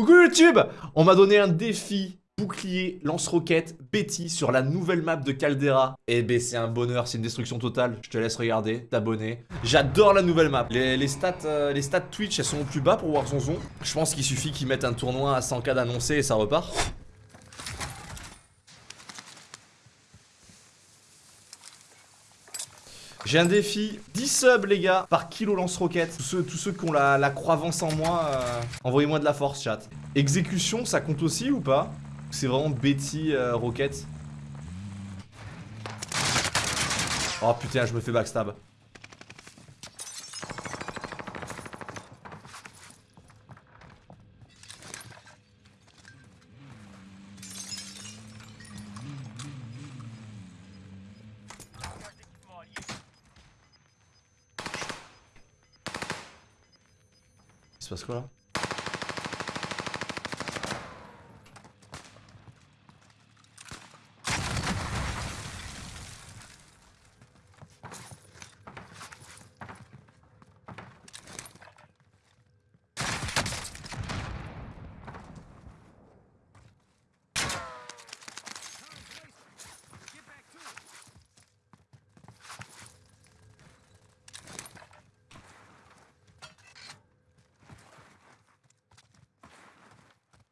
Coucou YouTube On m'a donné un défi bouclier lance-roquette Betty sur la nouvelle map de Caldera. Eh ben c'est un bonheur, c'est une destruction totale. Je te laisse regarder, t'abonner. J'adore la nouvelle map. Les, stats, euh, stats Twitch, elles sont au plus bas pour Warzone. Je pense qu'il suffit qu'ils mettent un tournoi à 100k d'annoncé et ça repart. J'ai un défi, 10 subs les gars, par kilo lance-roquette. Tous ceux, tous ceux qui ont la, la croyance en moi, euh, envoyez-moi de la force chat. Exécution, ça compte aussi ou pas? C'est vraiment Betty euh, Rocket Oh putain, je me fais backstab. Se passe quoi là?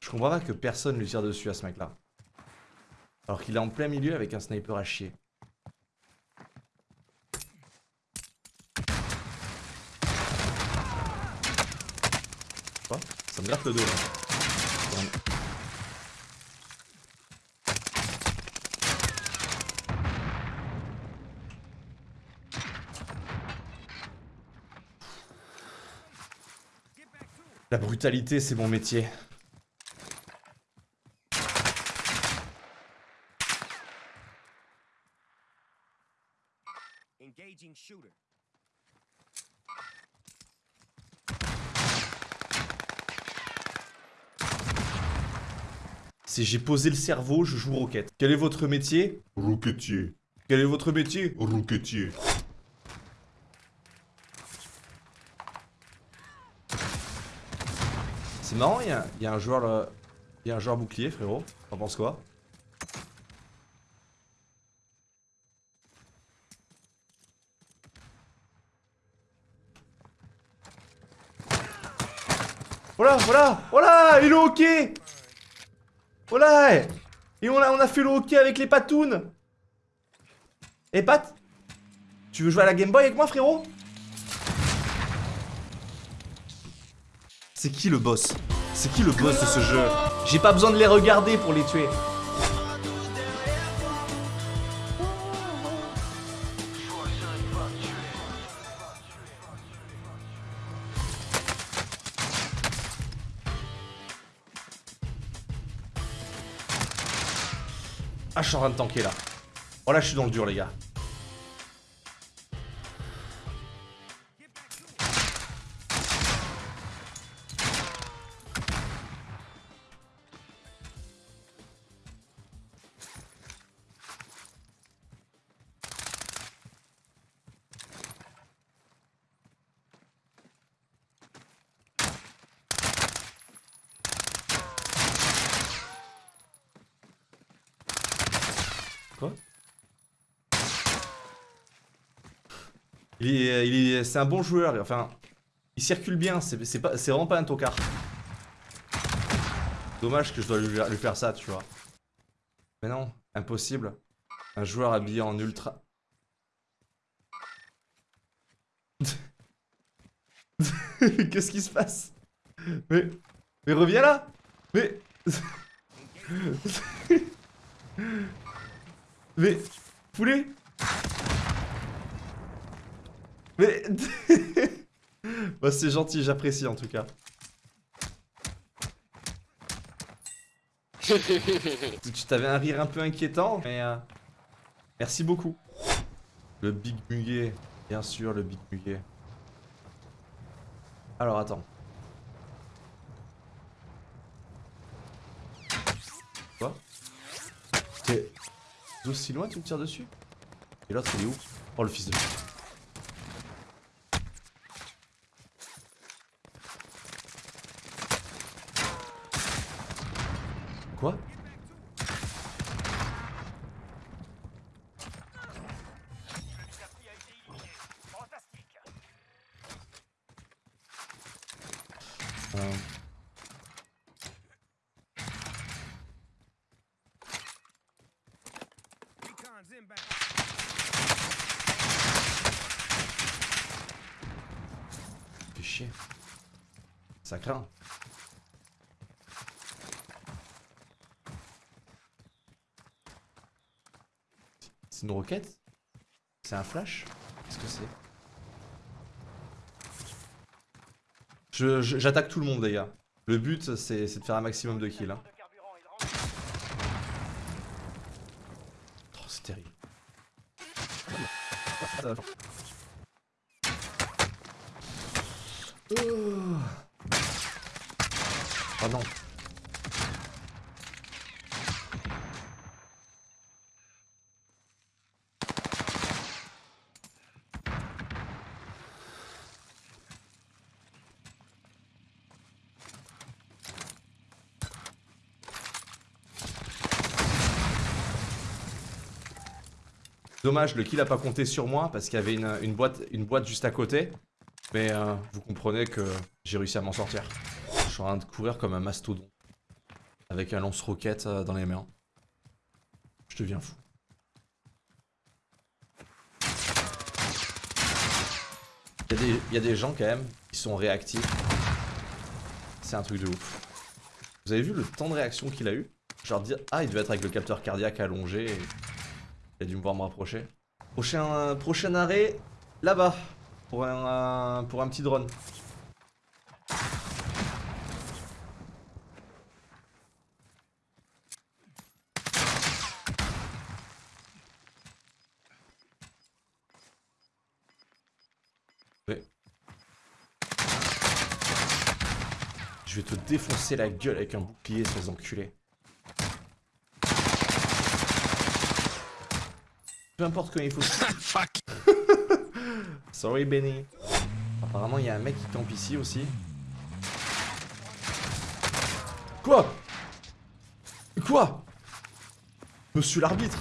Je comprends pas que personne lui tire dessus à ce mec là. Alors qu'il est en plein milieu avec un sniper à chier. Quoi? Ça me gratte le dos là. La brutalité, c'est mon métier. Si j'ai posé le cerveau, je joue roquette. Quel est votre métier? Roquetier. Quel est votre métier? Roquetier. C'est marrant, il y, a un joueur Il y a un joueur bouclier, frérot. T'en penses quoi? Voilà, voilà, voilà, il est ok Voilà Et on a, on a fait le hockey avec les patounes. Eh Pat Tu veux jouer à la Game Boy avec moi frérot? C'est qui le boss? C'est qui le boss de ce jeu? J'ai pas besoin de les regarder pour les tuer Ah, je suis en train de tanker là. Oh là, je suis dans le dur, les gars. Quoi Il est, il est, c'est un bon joueur, enfin, il circule bien, c'est vraiment pas un tocard. Dommage que je dois lui, faire ça, tu vois. Mais non, impossible. Un joueur habillé en ultra... Qu'est-ce qui se passe? Mais... Mais reviens là Mais... Mais... Poulet Mais... bah c'est gentil, j'apprécie en tout cas. tu t'avais un rire un peu inquiétant, mais... Euh, merci beaucoup. Le Big Muguet, bien sûr, le Big Muguet. Alors, attends. Quoi? Aussi loin, tu me tires dessus? Et l'autre, il est où? Oh, le fils de... Quoi Recon's inbound. Fait chier. C'est une roquette? C'est un flash? Qu'est-ce que c'est? J'attaque tout le monde les gars. Le but c'est c'est de faire un maximum de kills. hein. Oh, c'est terrible. Ah non. Dommage, le kill a pas compté sur moi parce qu'il y avait une, boîte, une boîte juste à côté. Mais euh, vous comprenez que j'ai réussi à m'en sortir. Suis en train de courir comme un mastodon. Avec un lance-roquette euh, dans les mains. Je deviens fou. Il y, a des- gens quand même qui sont réactifs. C'est un truc de ouf. Vous avez vu le temps de réaction qu'il a eu? Genre dire Ah il devait être avec le capteur cardiaque allongé et il a dû me voir me rapprocher. Prochain, prochain arrêt, là-bas. Pour un, pour un petit drone. Ouais. Je vais te défoncer la gueule avec un bouclier, ces enculés. Peu importe quand il faut. Fuck Sorry Benny. Apparemment il y a un mec qui campe ici aussi. Quoi? Quoi? Monsieur l'arbitre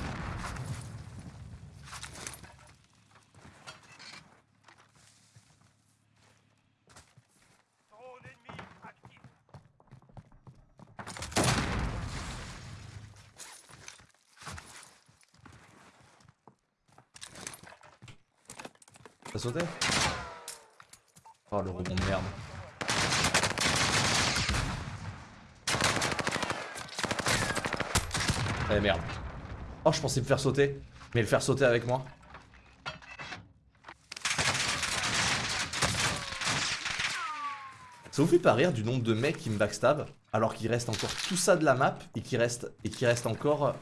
Oh le rebond de merde. Eh merde. Oh je pensais me faire sauter. Mais le faire sauter avec moi. Ça vous fait pas rire du nombre de mecs qui me backstab alors qu'il reste encore tout ça de la map et qu'il reste, et qu'il reste encore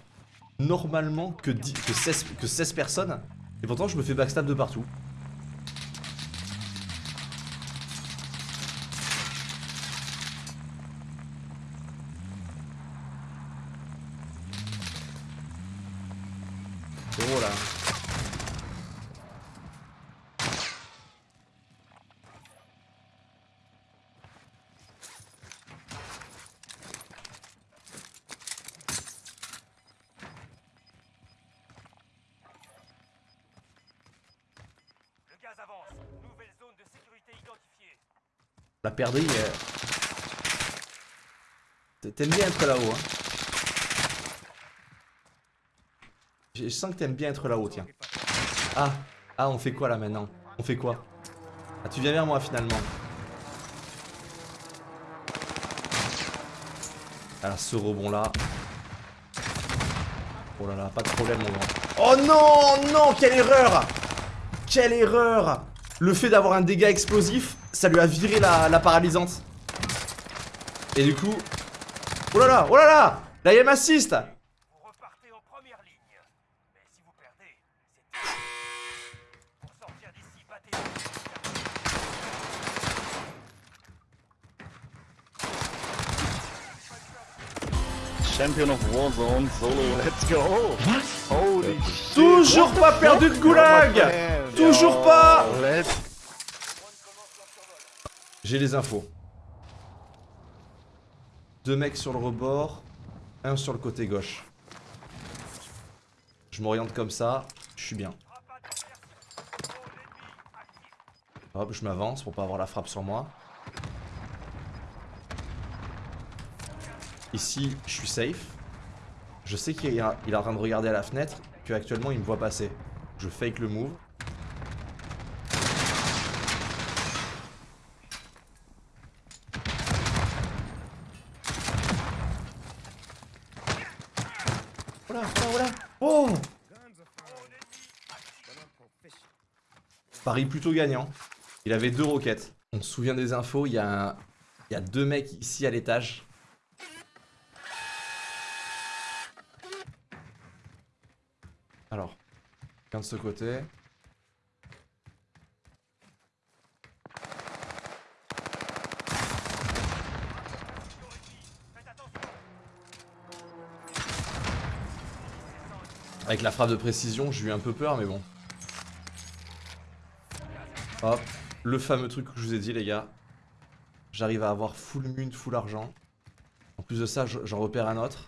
normalement que, 10 que, 16, que 16 personnes? Et pourtant je me fais backstab de partout. La perdrix. euh, T'aimes bien être là-haut, hein. Je je sens que t'aimes bien être là-haut, tiens. Ah, ah, on fait quoi là maintenant? On fait quoi? Ah, tu viens vers moi finalement. Alors, ce rebond là. Oh là là, pas de problème, mon grand. Oh non, non, quelle erreur Quelle erreur Le fait d'avoir un dégât explosif, ça lui a viré la, la paralysante. Et du coup... Oh là là, oh là là La IM assist Vous repartez en première ligne. Mais si vous perdez, c'est. Pour sortir d'ici, battez. Champion of Warzone, solo, let's go Holy shit Toujours pas perdu de goulag Toujours pas Let's J'ai les infos. Deux mecs sur le rebord. Un sur le côté gauche. Je m'oriente comme ça, je suis bien. Hop, je m'avance pour pas avoir la frappe sur moi. Ici, je suis safe. Je sais qu'il est en train de regarder à la fenêtre, qu'actuellement il me voit passer. Je fake le move. Voilà, voilà, voilà. Oh Paris plutôt gagnant. Il avait deux roquettes. On se souvient des infos, il y, a un- deux mecs ici à l'étage. Alors, quelqu'un de ce côté. Avec la frappe de précision, j'ai eu un peu peur, mais bon. Hop, le fameux truc que je vous ai dit, les gars. J'arrive à avoir full mun, full argent. En plus de ça, je- j'en repère un autre.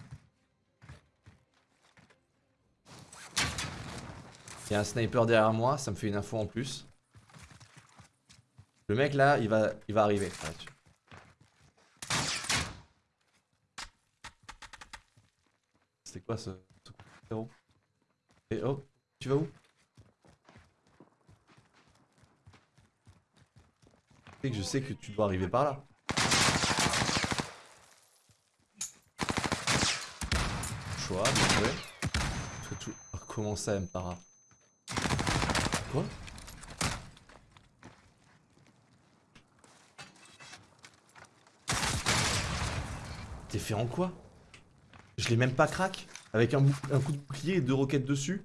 Il y a un sniper derrière moi, ça me fait une info en plus. Le mec là, il va, il va arriver. C'était quoi ce, ce Et oh, tu vas où Tu sais que je sais que tu dois arriver par là. Choix, bien comment ça, Mpara Quoi? T'es fait en quoi? Je l'ai même pas crack Avec un coup de bouclier et deux roquettes dessus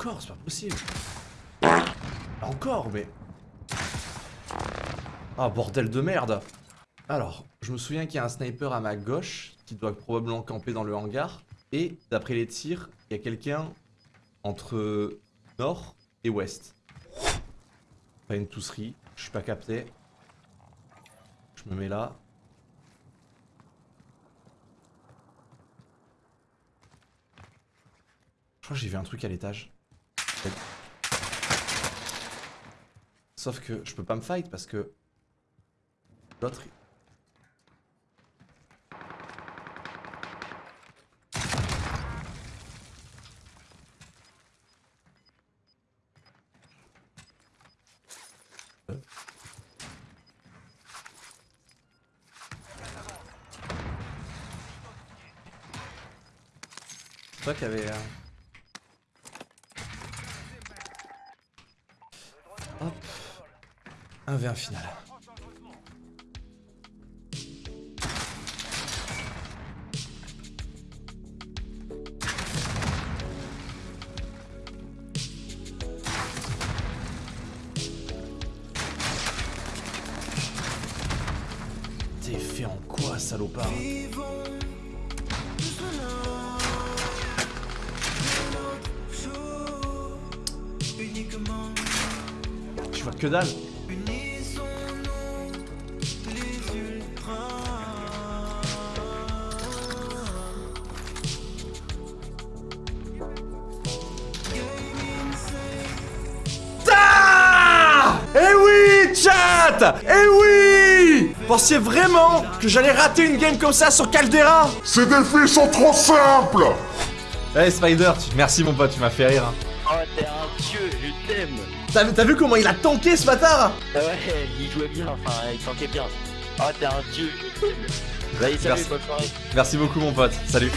Encore, c'est pas possible. Ah, bordel de merde Alors, je me souviens qu'il y a un sniper à ma gauche, qui doit probablement camper dans le hangar, et d'après les tirs, il y a quelqu'un entre nord et ouest. Pas une tousserie, je suis pas capté. Je me mets là. Je crois que j'ai vu un truc à l'étage. Sauf que je peux pas me fight parce que l'autre. toi qui avait. euh, Hop. Un V1 final. T'es fait en quoi, salopard Je vois que dalle. Eh oui! Pensiez vraiment que j'allais rater une game comme ça sur Caldera? Ces défis sont trop simples! Hey Spider, merci mon pote, tu m'as fait rire. Oh, t'es un dieu, je t'aime. T'as vu comment il a tanké ce bâtard? Ah ouais, il jouait bien, enfin, il tankait bien. Oh, t'es un dieu, je t'aime. Salut, Merci beaucoup mon pote, salut.